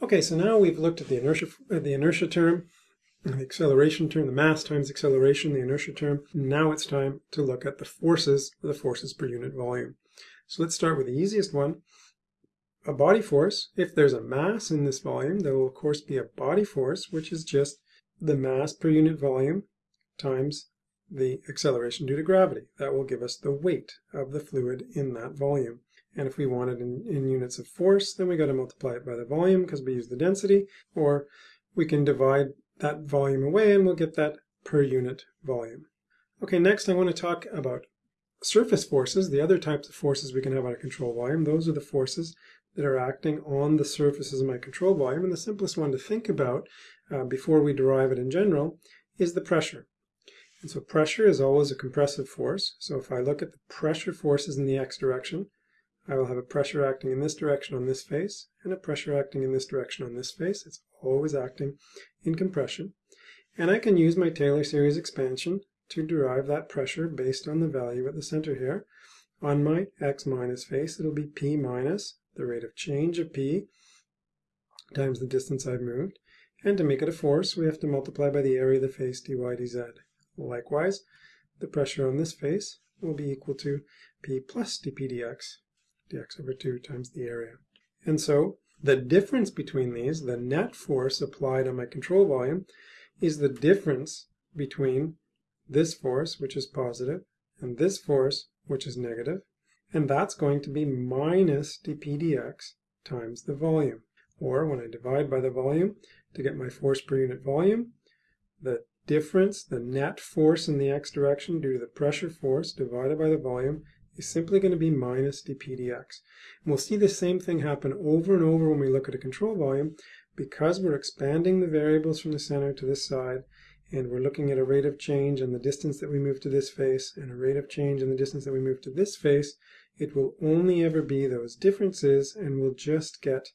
Okay, so now we've looked at the inertia, uh, the inertia term, the acceleration term, the mass times acceleration, the inertia term. Now it's time to look at the forces, the forces per unit volume. So let's start with the easiest one. A body force, if there's a mass in this volume, there will of course be a body force, which is just the mass per unit volume times the acceleration due to gravity. That will give us the weight of the fluid in that volume. And if we want it in, in units of force, then we got to multiply it by the volume because we use the density, or we can divide that volume away and we'll get that per unit volume. Okay, next I want to talk about surface forces, the other types of forces we can have on a control volume. Those are the forces that are acting on the surfaces of my control volume. And the simplest one to think about uh, before we derive it in general is the pressure. And so pressure is always a compressive force. So if I look at the pressure forces in the x direction, I will have a pressure acting in this direction on this face and a pressure acting in this direction on this face. It's always acting in compression. And I can use my Taylor series expansion to derive that pressure based on the value at the center here. On my x minus face, it'll be p minus the rate of change of p times the distance I've moved. And to make it a force, we have to multiply by the area of the face dy dz. Likewise, the pressure on this face will be equal to P plus dP dx, dx over 2 times the area. And so the difference between these, the net force applied on my control volume, is the difference between this force, which is positive, and this force, which is negative, and that's going to be minus dP dx times the volume. Or when I divide by the volume to get my force per unit volume, the difference, the net force in the x direction due to the pressure force divided by the volume is simply going to be minus dP dx. And we'll see the same thing happen over and over when we look at a control volume because we're expanding the variables from the center to this side and we're looking at a rate of change and the distance that we move to this face and a rate of change in the distance that we move to this face, it will only ever be those differences and we'll just get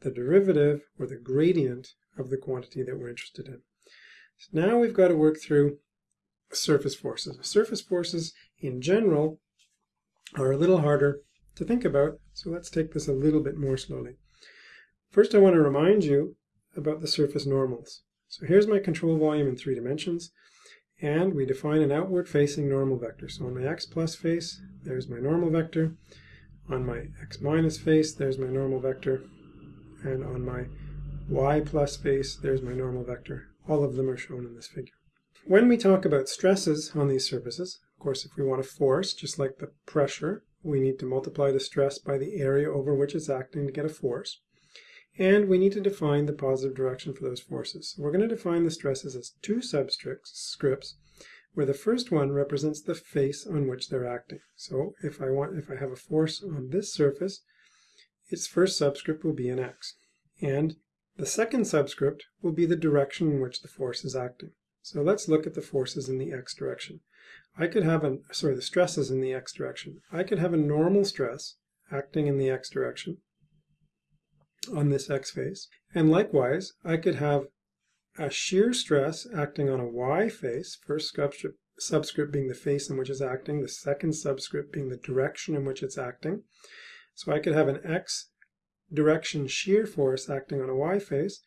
the derivative or the gradient of the quantity that we're interested in. So now we've got to work through surface forces. Surface forces in general are a little harder to think about, so let's take this a little bit more slowly. First I want to remind you about the surface normals. So here's my control volume in three dimensions, and we define an outward facing normal vector. So on my x plus face, there's my normal vector. On my x minus face, there's my normal vector. And on my y plus face, there's my normal vector. All of them are shown in this figure. When we talk about stresses on these surfaces, course, if we want a force, just like the pressure, we need to multiply the stress by the area over which it's acting to get a force. And we need to define the positive direction for those forces. So we're going to define the stresses as two subscripts, scripts, where the first one represents the face on which they're acting. So if I want, if I have a force on this surface, its first subscript will be an x. And the second subscript will be the direction in which the force is acting. So let's look at the forces in the x direction. I could have a, sorry, the stresses in the x direction. I could have a normal stress acting in the x direction on this x face. And likewise, I could have a shear stress acting on a y face, first subscript, subscript being the face in which it's acting, the second subscript being the direction in which it's acting. So I could have an x direction shear force acting on a y face.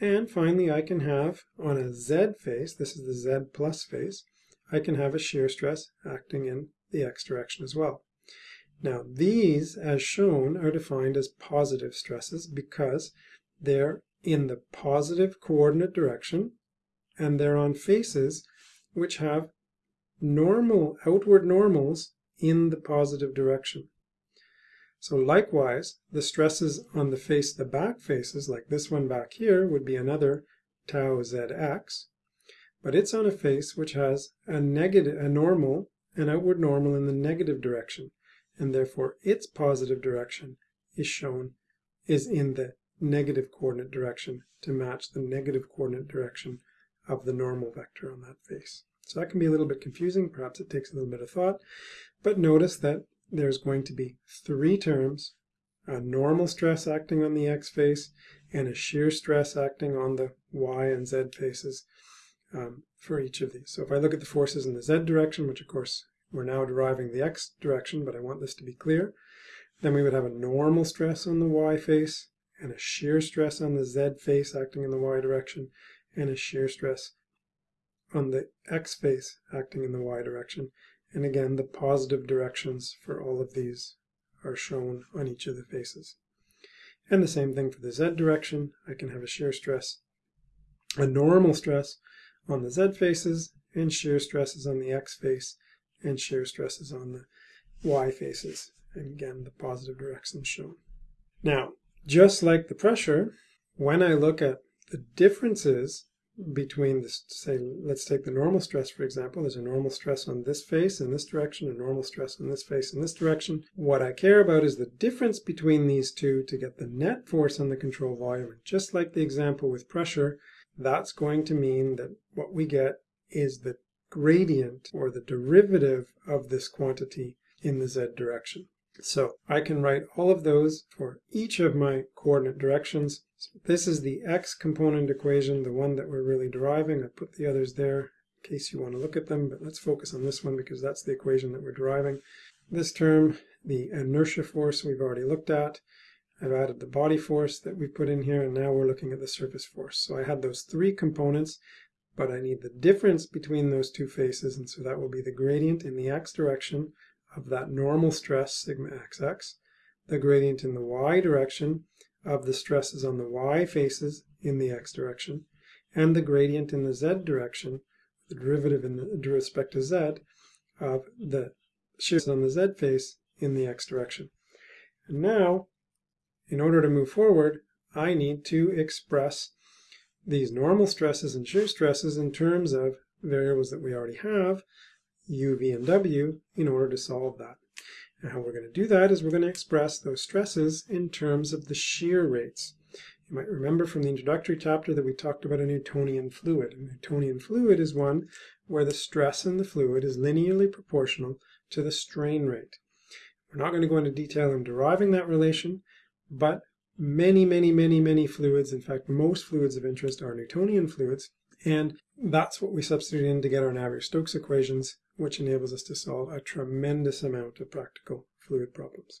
And finally, I can have on a z face, this is the z plus face, I can have a shear stress acting in the x direction as well. Now these, as shown, are defined as positive stresses because they're in the positive coordinate direction and they're on faces which have normal outward normals in the positive direction. So likewise, the stresses on the face, the back faces, like this one back here, would be another tau zx, but it's on a face which has a negative, a normal, an outward normal in the negative direction, and therefore its positive direction is shown, is in the negative coordinate direction to match the negative coordinate direction of the normal vector on that face. So that can be a little bit confusing, perhaps it takes a little bit of thought, but notice that there's going to be three terms, a normal stress acting on the x face and a shear stress acting on the y and z faces um, for each of these. So if I look at the forces in the z direction, which of course we're now deriving the x direction, but I want this to be clear, then we would have a normal stress on the y face and a shear stress on the z face acting in the y direction, and a shear stress on the x face acting in the y direction. And again, the positive directions for all of these are shown on each of the faces. And the same thing for the z direction. I can have a shear stress, a normal stress on the z faces, and shear stresses on the x face, and shear stresses on the y faces. And again, the positive directions shown. Now, just like the pressure, when I look at the differences between this, say, let's take the normal stress, for example. There's a normal stress on this face in this direction, a normal stress on this face in this direction. What I care about is the difference between these two to get the net force on the control volume. Just like the example with pressure, that's going to mean that what we get is the gradient or the derivative of this quantity in the z direction. So I can write all of those for each of my coordinate directions. So this is the x component equation, the one that we're really deriving. I put the others there in case you want to look at them, but let's focus on this one because that's the equation that we're deriving. This term, the inertia force we've already looked at. I've added the body force that we put in here, and now we're looking at the surface force. So I had those three components, but I need the difference between those two faces, and so that will be the gradient in the x direction of that normal stress, sigma xx, the gradient in the y direction of the stresses on the y faces in the x direction, and the gradient in the z direction, the derivative in the respect to z, of the shears on the z face in the x direction. And now, in order to move forward, I need to express these normal stresses and shear stresses in terms of variables that we already have, u, v, and w in order to solve that. And how we're going to do that is we're going to express those stresses in terms of the shear rates. You might remember from the introductory chapter that we talked about a Newtonian fluid. A Newtonian fluid is one where the stress in the fluid is linearly proportional to the strain rate. We're not going to go into detail in deriving that relation, but many, many, many, many fluids, in fact, most fluids of interest are Newtonian fluids, and that's what we substitute in to get our Navier-Stokes equations which enables us to solve a tremendous amount of practical fluid problems.